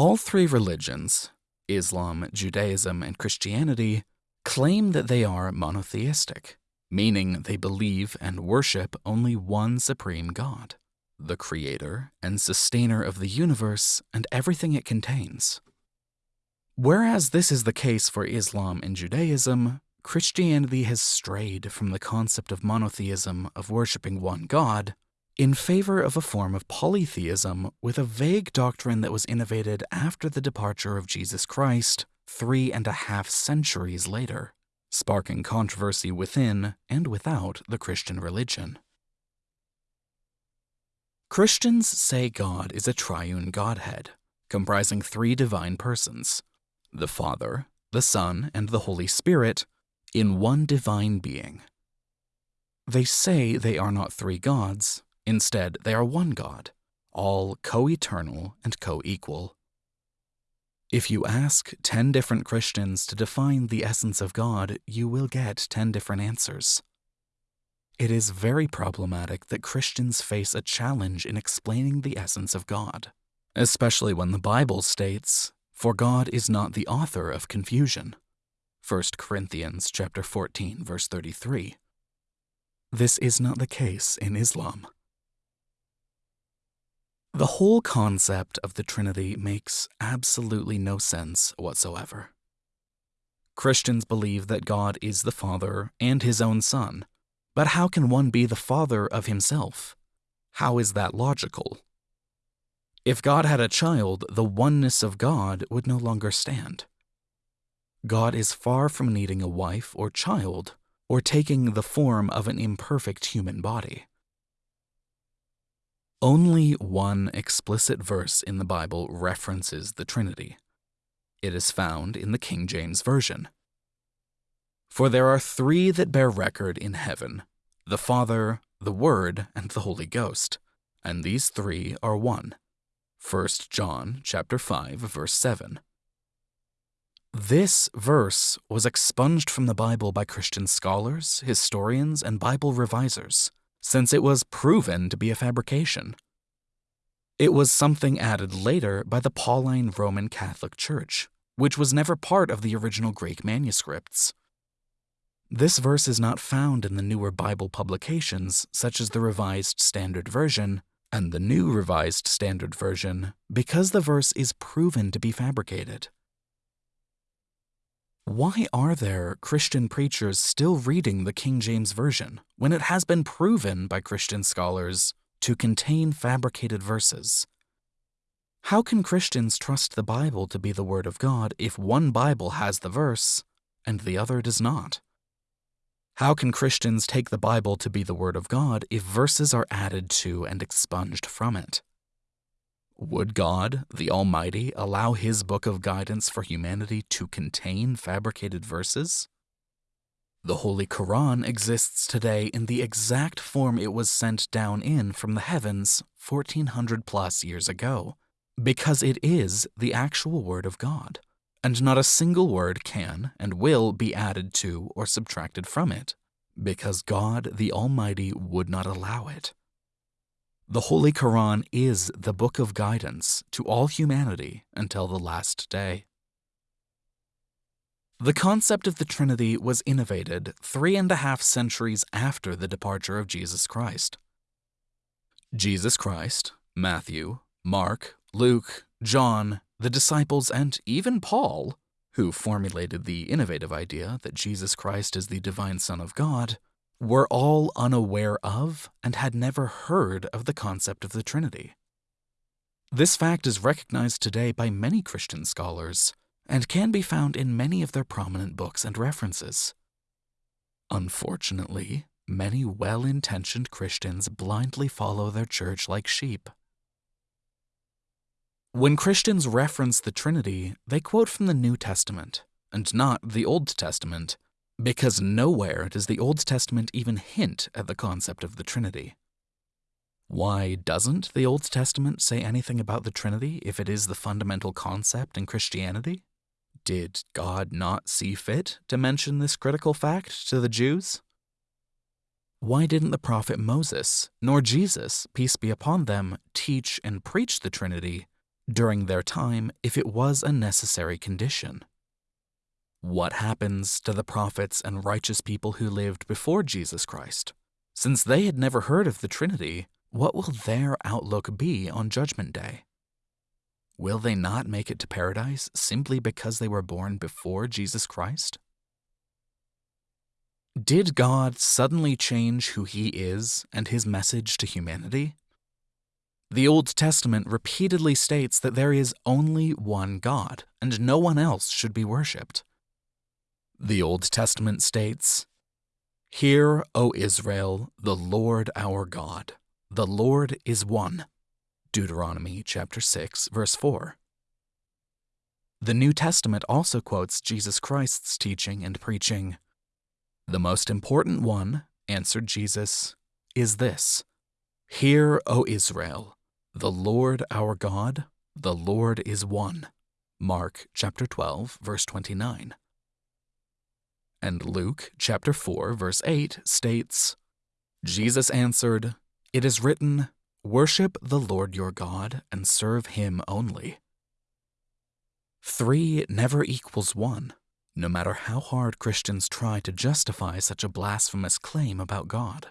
All three religions, Islam, Judaism, and Christianity, claim that they are monotheistic, meaning they believe and worship only one supreme God, the creator and sustainer of the universe and everything it contains. Whereas this is the case for Islam and Judaism, Christianity has strayed from the concept of monotheism of worshipping one God in favor of a form of polytheism with a vague doctrine that was innovated after the departure of Jesus Christ three and a half centuries later, sparking controversy within and without the Christian religion. Christians say God is a triune Godhead, comprising three divine persons the Father, the Son, and the Holy Spirit in one divine being. They say they are not three gods, instead, they are one God, all co eternal and co equal. If you ask 10 different Christians to define the essence of God, you will get 10 different answers. It is very problematic that Christians face a challenge in explaining the essence of God, especially when the Bible states, "For God is not the author of confusion." 1 Corinthians chapter 14 verse 33. This is not the case in Islam. The whole concept of the Trinity makes absolutely no sense whatsoever. Christians believe that God is the Father and his own Son, but how can one be the Father of himself? How is that logical? If God had a child, the oneness of God would no longer stand. God is far from needing a wife or child or taking the form of an imperfect human body. Only one explicit verse in the Bible references the Trinity. It is found in the King James Version. For there are three that bear record in heaven the Father, the Word, and the Holy Ghost, and these three are one. 1 John chapter 5 verse 7. This verse was expunged from the Bible by Christian scholars, historians, and Bible revisers since it was proven to be a fabrication. It was something added later by the Pauline Roman Catholic Church, which was never part of the original Greek manuscripts. This verse is not found in the newer Bible publications, such as the Revised Standard Version and the New Revised Standard Version, because the verse is proven to be fabricated. Why are there Christian preachers still reading the King James Version when it has been proven by Christian scholars to contain fabricated verses? How can Christians trust the Bible to be the Word of God if one Bible has the verse and the other does not? How can Christians take the Bible to be the Word of God if verses are added to and expunged from it? Would God, the Almighty, allow His book of guidance for humanity to contain fabricated verses? The Holy Quran exists today in the exact form it was sent down in from the heavens 1400 plus years ago, because it is the actual Word of God, and not a single word can and will be added to or subtracted from it, because God the Almighty would not allow it. The Holy Quran is the book of guidance to all humanity until the last day. The concept of the Trinity was innovated three and a half centuries after the departure of Jesus Christ. Jesus Christ, Matthew, Mark, Luke, John, the disciples, and even Paul, who formulated the innovative idea that Jesus Christ is the divine Son of God, were all unaware of and had never heard of the concept of the Trinity. This fact is recognized today by many Christian scholars and can be found in many of their prominent books and references. Unfortunately, many well intentioned Christians blindly follow their church like sheep. When Christians reference the Trinity, they quote from the New Testament, and not the Old Testament, because nowhere does the Old Testament even hint at the concept of the Trinity. Why doesn't the Old Testament say anything about the Trinity if it is the fundamental concept in Christianity? Did God not see fit to mention this critical fact to the Jews? Why didn't the prophet Moses, nor Jesus, peace be upon them, teach and preach the Trinity, during their time if it was a necessary condition. What happens to the prophets and righteous people who lived before Jesus Christ? Since they had never heard of the Trinity, what will their outlook be on Judgment Day? Will they not make it to paradise simply because they were born before Jesus Christ? Did God suddenly change who he is and his message to humanity? The Old Testament repeatedly states that there is only one God, and no one else should be worshipped. The Old Testament states, Hear, O Israel, the Lord our God, the Lord is one. Deuteronomy chapter 6, verse 4. The New Testament also quotes Jesus Christ's teaching and preaching. The most important one, answered Jesus, is this Hear, O Israel, the Lord our God, the Lord is one. Mark chapter 12, verse 29. And Luke chapter 4, verse 8 states, Jesus answered, It is written, Worship the Lord your God and serve him only. Three never equals one, no matter how hard Christians try to justify such a blasphemous claim about God.